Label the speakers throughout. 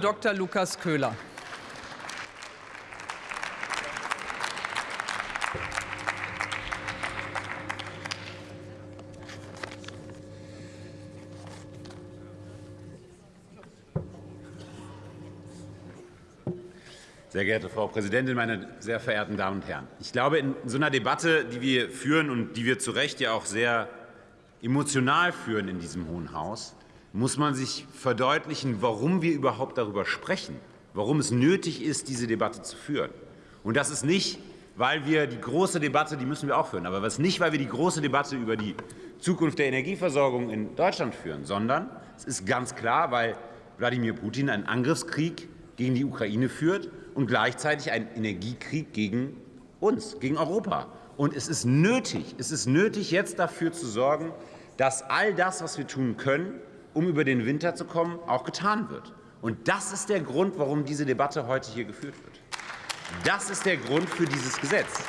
Speaker 1: Dr. Lukas Köhler.
Speaker 2: Sehr geehrte Frau Präsidentin, meine sehr verehrten Damen und Herren! Ich glaube, in so einer Debatte, die wir führen und die wir zu Recht ja auch sehr emotional führen in diesem Hohen Haus, muss man sich verdeutlichen, warum wir überhaupt darüber sprechen, warum es nötig ist, diese Debatte zu führen. Und das ist nicht, weil wir die große Debatte, die müssen wir auch führen, aber das ist nicht, weil wir die große Debatte über die Zukunft der Energieversorgung in Deutschland führen, sondern es ist ganz klar, weil Wladimir Putin einen Angriffskrieg gegen die Ukraine führt und gleichzeitig einen Energiekrieg gegen uns, gegen Europa. Und es ist nötig, es ist nötig, jetzt dafür zu sorgen, dass all das, was wir tun können, um über den Winter zu kommen, auch getan wird. Und das ist der Grund, warum diese Debatte heute hier geführt wird. Das ist der Grund für dieses Gesetz.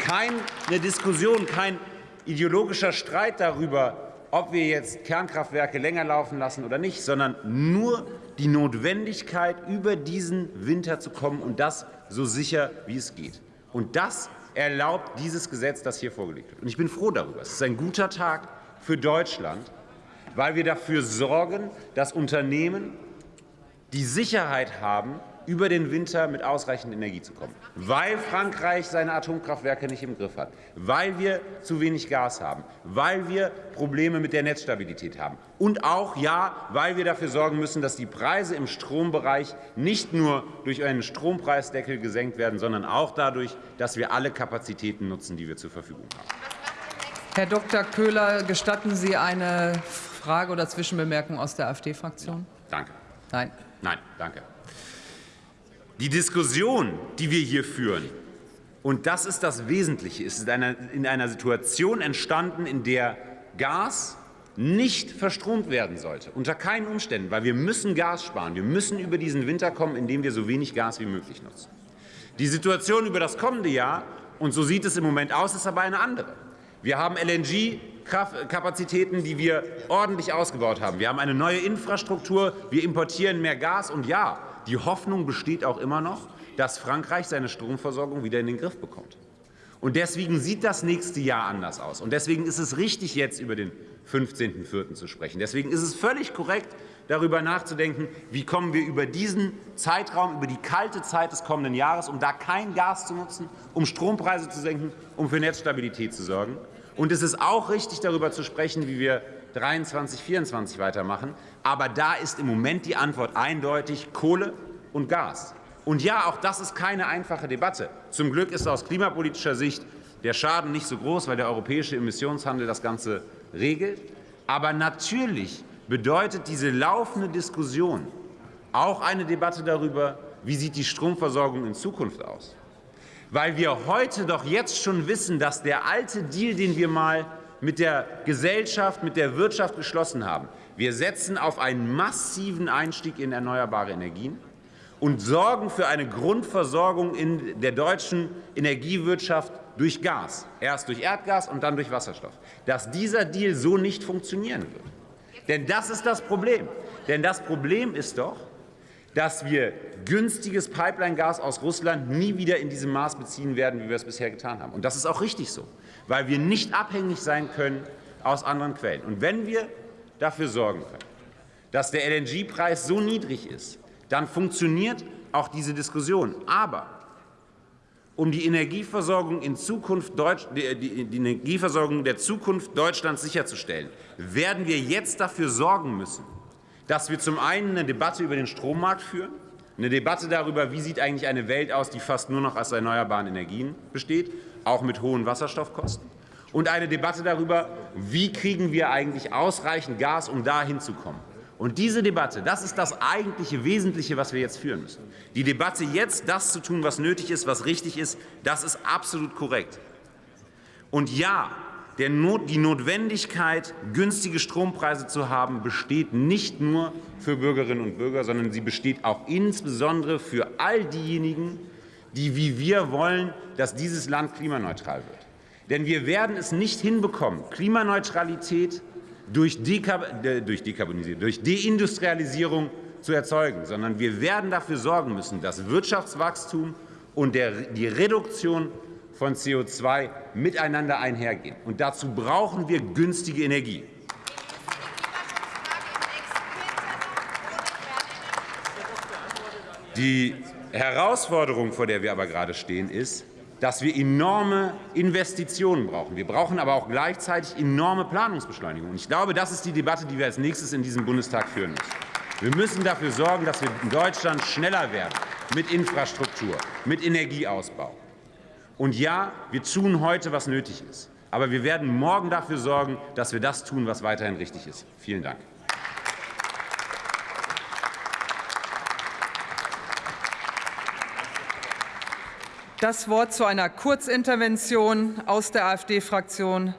Speaker 2: Keine Diskussion, kein ideologischer Streit darüber, ob wir jetzt Kernkraftwerke länger laufen lassen oder nicht, sondern nur die Notwendigkeit, über diesen Winter zu kommen und das so sicher, wie es geht. Und das erlaubt dieses Gesetz, das hier vorgelegt wird. Und ich bin froh darüber. Es ist ein guter Tag für Deutschland, weil wir dafür sorgen, dass Unternehmen die Sicherheit haben, über den Winter mit ausreichend Energie zu kommen, weil Frankreich seine Atomkraftwerke nicht im Griff hat, weil wir zu wenig Gas haben, weil wir Probleme mit der Netzstabilität haben. Und auch, ja, weil wir dafür sorgen müssen, dass die Preise im Strombereich nicht nur durch einen Strompreisdeckel gesenkt werden, sondern auch dadurch, dass wir alle Kapazitäten nutzen, die wir zur Verfügung haben.
Speaker 1: Herr Dr. Köhler, gestatten Sie eine Frage oder Zwischenbemerkung aus der AfD-Fraktion?
Speaker 2: Danke.
Speaker 1: Nein.
Speaker 2: Nein, danke. Die Diskussion, die wir hier führen, und das ist das Wesentliche, ist in einer Situation entstanden, in der Gas nicht verstromt werden sollte, unter keinen Umständen, weil wir müssen Gas sparen. Wir müssen über diesen Winter kommen, indem wir so wenig Gas wie möglich nutzen. Die Situation über das kommende Jahr, und so sieht es im Moment aus, ist aber eine andere. Wir haben LNG-Kapazitäten, die wir ordentlich ausgebaut haben. Wir haben eine neue Infrastruktur, wir importieren mehr Gas. Und ja, die Hoffnung besteht auch immer noch, dass Frankreich seine Stromversorgung wieder in den Griff bekommt. Und deswegen sieht das nächste Jahr anders aus. Und deswegen ist es richtig, jetzt über den 15.04. zu sprechen. Deswegen ist es völlig korrekt, darüber nachzudenken, wie kommen wir über diesen Zeitraum, über die kalte Zeit des kommenden Jahres, um da kein Gas zu nutzen, um Strompreise zu senken, um für Netzstabilität zu sorgen. Und es ist auch richtig, darüber zu sprechen, wie wir 23, 24 weitermachen. Aber da ist im Moment die Antwort eindeutig Kohle und Gas. Und ja, auch das ist keine einfache Debatte. Zum Glück ist aus klimapolitischer Sicht der Schaden nicht so groß, weil der europäische Emissionshandel das Ganze regelt. Aber natürlich bedeutet diese laufende Diskussion auch eine Debatte darüber, wie sieht die Stromversorgung in Zukunft aus. Weil wir heute doch jetzt schon wissen, dass der alte Deal, den wir mal mit der Gesellschaft, mit der Wirtschaft geschlossen haben. Wir setzen auf einen massiven Einstieg in erneuerbare Energien und sorgen für eine Grundversorgung in der deutschen Energiewirtschaft durch Gas, erst durch Erdgas und dann durch Wasserstoff, dass dieser Deal so nicht funktionieren wird. Denn das ist das Problem. Denn das Problem ist doch, dass wir günstiges Pipeline-Gas aus Russland nie wieder in diesem Maß beziehen werden, wie wir es bisher getan haben. Und das ist auch richtig so, weil wir nicht abhängig sein können aus anderen Quellen. Und wenn wir dafür sorgen können, dass der LNG-Preis so niedrig ist, dann funktioniert auch diese Diskussion. Aber um die Energieversorgung, in Zukunft Deutsch, die, die Energieversorgung der Zukunft Deutschlands sicherzustellen, werden wir jetzt dafür sorgen müssen, dass wir zum einen eine Debatte über den Strommarkt führen, eine Debatte darüber, wie sieht eigentlich eine Welt aus, die fast nur noch aus erneuerbaren Energien besteht, auch mit hohen Wasserstoffkosten, und eine Debatte darüber, wie kriegen wir eigentlich ausreichend Gas, um da hinzukommen. Und diese Debatte, das ist das eigentliche Wesentliche, was wir jetzt führen müssen. Die Debatte jetzt, das zu tun, was nötig ist, was richtig ist, das ist absolut korrekt. Und ja, Die Notwendigkeit, günstige Strompreise zu haben, besteht nicht nur für Bürgerinnen und Bürger, sondern sie besteht auch insbesondere für all diejenigen, die wie wir wollen, dass dieses Land klimaneutral wird. Denn wir werden es nicht hinbekommen, Klimaneutralität durch, Dekab durch, Dekarbonisierung, durch Deindustrialisierung zu erzeugen, sondern wir werden dafür sorgen müssen, dass Wirtschaftswachstum und der, die Reduktion von CO2 miteinander einhergehen. Und dazu brauchen wir günstige Energie. Die Herausforderung, vor der wir aber gerade stehen, ist, dass wir enorme Investitionen brauchen. Wir brauchen aber auch gleichzeitig enorme Planungsbeschleunigung. Und ich glaube, das ist die Debatte, die wir als nächstes in diesem Bundestag führen müssen. Wir müssen dafür sorgen, dass wir in Deutschland schneller werden mit Infrastruktur, mit Energieausbau. Und ja, wir tun heute, was nötig ist. Aber wir werden morgen dafür sorgen, dass wir das tun, was weiterhin richtig ist. Vielen Dank.
Speaker 1: Das Wort zu einer Kurzintervention aus der AfD-Fraktion